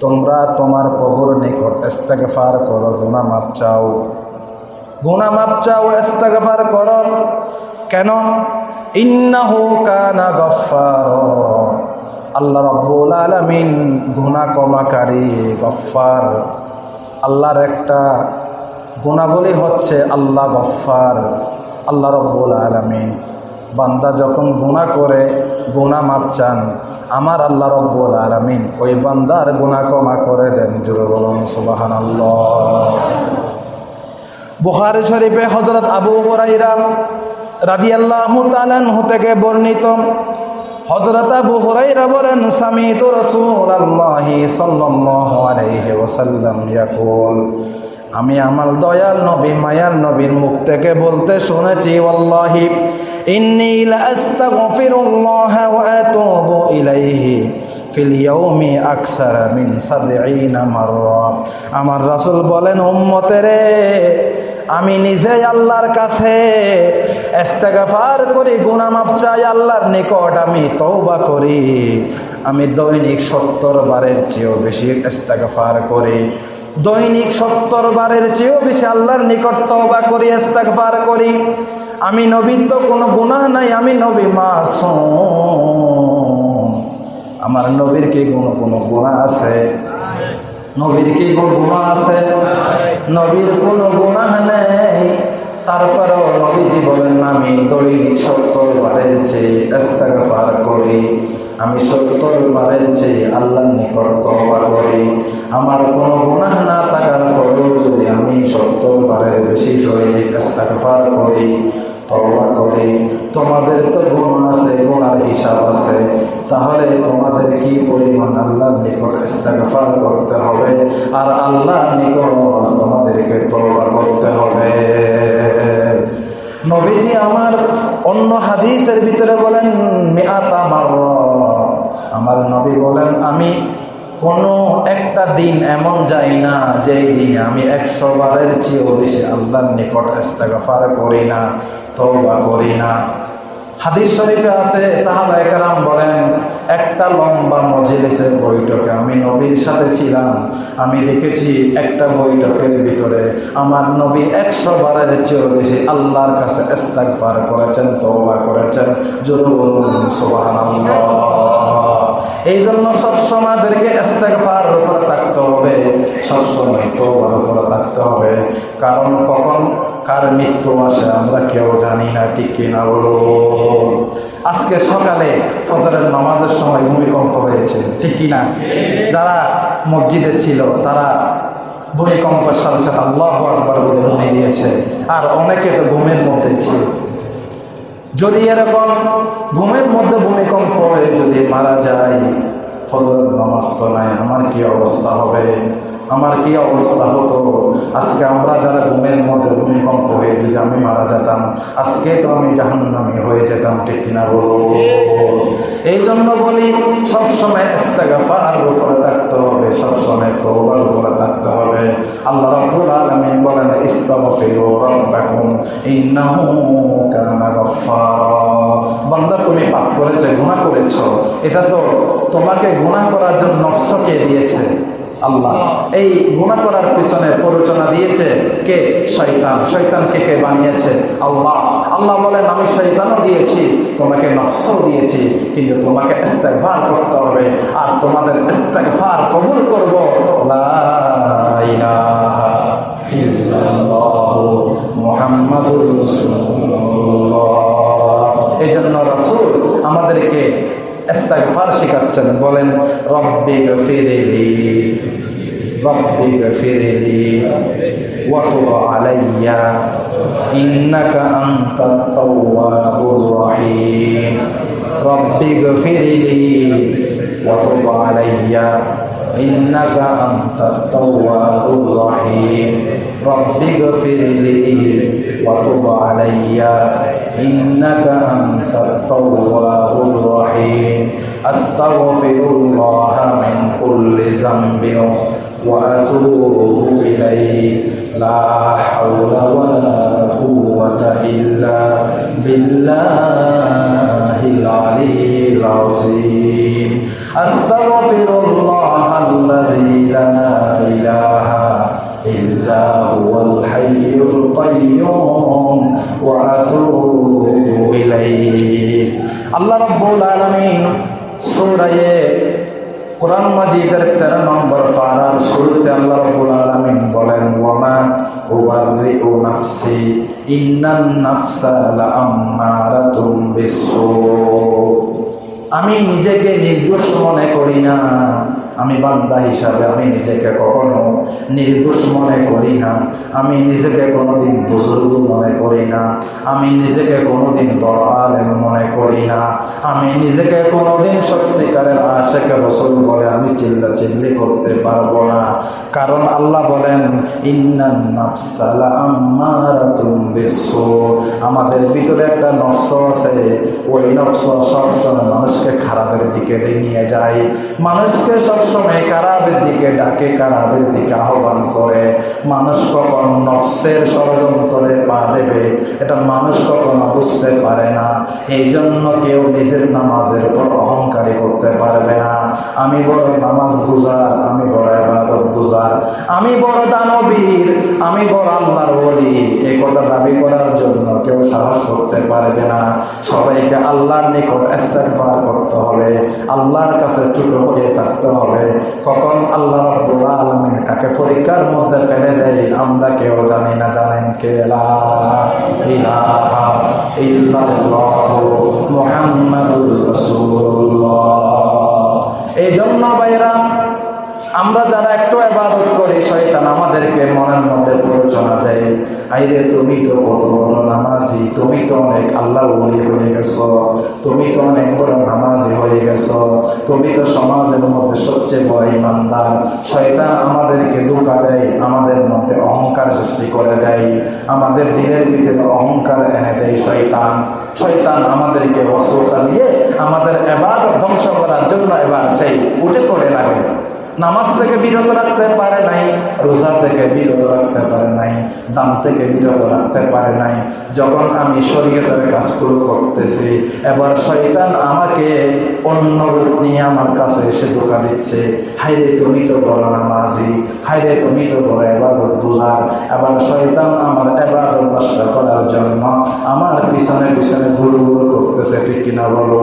তোমরা তোমার প্রভুর নিকট ইস্তেগফার করো, গুনাহ মাপ চাও। গুনাহ মাপ চাও, ইস্তেগফার করো। কেন? ইন্নাহু কানা গফফার। আল্লাহ রাব্বুল আলামিন গুনাহ ক্ষমাকারী, গফফার। আল্লাহর একটা গুণাবলী হচ্ছে আল্লাহ গফফার, আল্লাহ রব্বুল আলামিন। বান্দা যখন গুণা করে গুণা মাপ চান। আমার আল্লাহ রব্বুল আলমিন ওই বান্দার গুণা ক্ষমা করে দেন। জুড়ে বলুন সুবাহান বুহারি শরীফে হজরত আবু হরাইরাম রাজি আল্লাহ তালানহু থেকে বর্ণিত হজরত আবু হুরাইরা বলেন, সামিত রসুল আল্লাহি সাল্লাল্লাহু আলাইহি ওয়াসাল্লাম ইয়াকুল। আমি আমার দয়াল নবী, মায়ার নবীর মুখ থেকে বলতে শুনেছি আল্লাহি ইন্নি লাস্তাগফিরুল্লাহ ওয়া আতুবু ইলাইহি ফিল ইয়াউমি আকসারা মিন সাবঈনা মাররা। আমার রাসূল বলেন, উম্মতেরে আমি নিজে আল্লাহর কাছে এস্তেগফার করি, গুনাহ মাপ চাই, আল্লাহর নিকট আমি তওবা করি। আমি দৈনিক সত্তর বারের চেয়েও বেশি এস্তেগফার করি। দৈনিক সত্তর বারের চেয়েও বেশি আল্লাহর নিকট তওবা করি, ইস্তেগফার করি। আমি নবীর তো কোনো গুনাহ নাই, আমি নবী মাসুম। আমার নবীর কি কোনো কোনো গুণা আছে? নবীর কি কোনো গুনাহ আছে? নবীর কোনো গুনাহ নেই। তারপরেও নবীজি বলেন, আমি দৈনিক সত্তর বারের চেয়ে ইস্তেগফার করি। আমি সত্তর বারের চেয়ে আল্লাহর নিকট তওবা করি। আমার কোনো গুনাহ না থাকার ফলেও যদি আমি সত্তর বারের বেশি দৈনিক ইস্তেগফার করি, তওবা করি, তোমাদের তো গুণ আছে হিসাব আছে, তাহলে তোমাদের কি পরিমাণ আল্লাহর নিকট ইস্তেগফার করতে হবে? আর আল্লাহর নিকট তোমাদেরকে তওবা করতে হবে। নবীজি আমার অন্য হাদিসের ভিতরে বলেন মেয়াতা মার আমার নবী বলেন, আমি কোনো একটা দিন এমন যাই না, যেই দিনে আমি একশো বারের চেয়েও বেশি আল্লাহর নিকট ইস্তেগফার করি না, তওবা করি না। হাদিস শরীফে আছে সাহাবা একরাম বলেন, একটা লম্বা মজলিসের বৈঠকে আমি নবীর সাথে ছিলাম। আমি দেখেছি একটা বৈঠকের ভিতরে আমার নবী একশো বারের চেয়েও বেশি আল্লাহর কাছে ইস্তেগফার করেছেন, তওবা করেছেন। জরুর এই জন্য সবসময় আমাদেরকে ইস্তেগফার উপরে থাকতে হবে, সবসময় তওবার উপরে থাকতে হবে। কারণ কখন? কার মৃত্যু আসে আমরা কেউ জানি না, ঠিক কিনা বলো আজকে সকালে ফজরের নামাজের সময় ভূমিকম্প হয়েছে, ঠিক কিনা? যারা মসজিদে ছিল, তারা ভূমিকম্পের সাথে সাথে আল্লাহ আকবর বলে ধ্বনি দিয়েছে। আর অনেকে তো ঘুমের মধ্যে ছিল। যদি এরকম ঘুমের মধ্যে ভূমিকম্প হয়ে যদি মারা যায় ফজর নামাজ তো নাই, আমার কি অবস্থা হবে? আমার কি অবস্থা হতো? আজকে আমরা যারা ঘুমের মধ্যে আমি মারা যেতাম। আজকে তো আমি জাহান্নামি হয়ে যেতাম, ঠিক কিনা বলো এই জন্য বলি, সবসময় ইস্তেগাফার উপরে থাকতে হবে, সবসময় তওবার উপরে থাকতে হবে। আল্লাহ রাব্বুল আলামিন বলেন, ইস্তাগফিরু রাব্বাকুম, ইন্নাহু কানা গফফারা। বান্দা, তুমি পাপ করেছে, গুনাহ করেছ। এটা তো তোমাকে গুনাহ করার জন্য নফসকে দিয়েছে। আল্লাহ। এই গুণা করার পিছনে প্ররোচনা দিয়েছে কে? শয়তান। শয়তানকে কে বানিয়েছে? আল্লাহ। আল্লাহ বলেন, আমি শয়তানও দিয়েছি, তোমাকে নফসও দিয়েছি, কিন্তু তোমাকে ইস্তেগফার করতে হবে আর তোমাদের ইস্তেগফার কবুল করব। এই জন্য রাসূল আমাদেরকে এস্তাগফার শেখাচ্ছেন বলেন রব্বে গফিরিলি রব্বে গফিরিলি ওয়াতুব আলাইয়া ইন্নাকা আনতাত তাওয়াবুর রহিম রব্বে গফিরিলি ওয়াতুব আলাইয়া ইন্নাকা আনতাত তাওয়াবুর রহিম رب اغفر لي وتب علي. إنك أنت التواب الرحيم. أستغفر الله من كل ذنب وأتوب إليه. لا حول ولا قوة إلا بالله العلي العظيم. أستغفر الله الذي لا إله إلا هو الحي القيوم وأتوب إليه الله رب العالمين سورة কোরআন মাজিদের তেরো নম্বর ফারার শুরুতে আল্লাহ রব্বুল আলামিন বলেন ওয়ামা উবাররিউ নাফসি ইন্নান নাফসা লাআম্মারাতুম বিসসু আমি নিজেকে নির্দোষ মনে করি না আমি বান্দা হিসাবে আমি নিজেকে কখনো নির্দোষ মনে করি না। আমি নিজেকে কোনোদিন বুজুর্গ মনে করি না। আমি নিজেকে কোনোদিন বড় আলেম মনে করি না। আমি নিজেকে কোনোদিন সত্যিকারের আশেকে রসুল বলে আমি চিল্লা চিল্লি করতে পারব না। কারণ আল্লাহ বলেন আমাদের ভিতরে একটা নফস আছে। ওই নফস সবসময় মানুষকে খারাপের দিকে নিয়ে যায়। মানুষকে সবসময় কারাবের দিকে ডাকে, কারাবের দিকে আহ্বান করে। মানুষ কখন নফসের ষড়যন্ত্রে পা দেবে, এটা মানুষ কখনো বুঝতে পারে না। এই জন্য কেউ নিজের নামাজের উপর অহংকারী করতে পারবে না। আমি বড় নামাজ গুজার আমি বড় দানবীর, আমি বড় আল্লাহর বলি এই কথা দাবি করার জন্য কেউ সাহস করতে পারবে না। সবাইকে আল্লাহর নিকট ইস্তেগফার করতে হবে। আল্লাহর কাছে ছোট হয়ে থাকতে হবে। কখন আল্লাহ রাব্বুল আলামিন কাকে পরীক্ষার মধ্যে ফেলে দেয়, আমরা কেউ জানি না, জানেন কে? লা ইলাহা ইল্লাল্লাহু মুহাম্মাদুর রাসূলুল্লাহ। এই জন্য ভাইরা আমরা যারা একটু আবাদত করি, শয়তান আমাদেরকে মনের মধ্যে প্ররোচনা দেয়। আইরে, তুমি তো কত বড় নামাজি, তুমি তো অনেক আল্লাহ বলি হয়ে গেছো, তুমি তো অনেক বড় নামাজি হয়ে গেছো, তুমি তো সমাজের মধ্যে সবচেয়ে বড় ইমানদার। শয়তান আমাদেরকে ধোকা দেয়, আমাদের মধ্যে অহংকার সৃষ্টি করে দেয়, আমাদের দিনের ভিতরে অহংকার এনে দেয় শয়তান। শয়তান আমাদেরকে অস্ত্র চালিয়ে আমাদের এবার ধ্বংস করার জন্য এবার সেই উঠে নামাজ থেকে বিরত রাখতে পারে নাই, রোজা থেকে বিরত রাখতে পারে নাই দাম থেকে বিরত রাখতে পারে নাই। যখন আমি শরীয়তের কাজগুলো করতেছি, এবার শয়তান আমাকে অন্য রূপ নিয়ে আমার কাছে এসে ধোকা দিচ্ছে। হাইরে তুমি তো বড় নামাজি হাইরে তুমি তো বড় এবাদত গুজার। এবার শয়তান আমার এবাদত নষ্ট করার জন্য আমার পিছনে পিছনে ঘুরু ঘুরু করতেছে, ঠিক কিনা বলো?